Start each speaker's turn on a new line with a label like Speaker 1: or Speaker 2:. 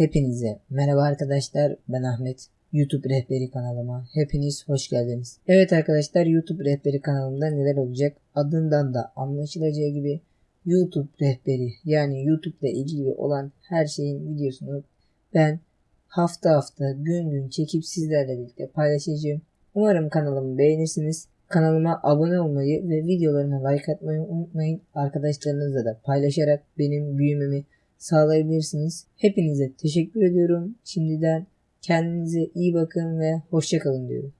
Speaker 1: Hepinize merhaba arkadaşlar ben Ahmet. YouTube rehberi kanalıma hepiniz hoş geldiniz. Evet arkadaşlar YouTube rehberi kanalımda neler olacak? Adından da anlaşılacağı gibi YouTube rehberi yani YouTube ile ilgili olan her şeyin videosunu ben hafta hafta gün gün çekip sizlerle birlikte paylaşacağım. Umarım kanalımı beğenirsiniz. Kanalıma abone olmayı ve videolarıma like atmayı unutmayın. Arkadaşlarınızla da paylaşarak benim büyümemi sağlayabilirsiniz. Hepinize teşekkür ediyorum. Şimdiden kendinize iyi bakın ve hoşçakalın diyorum.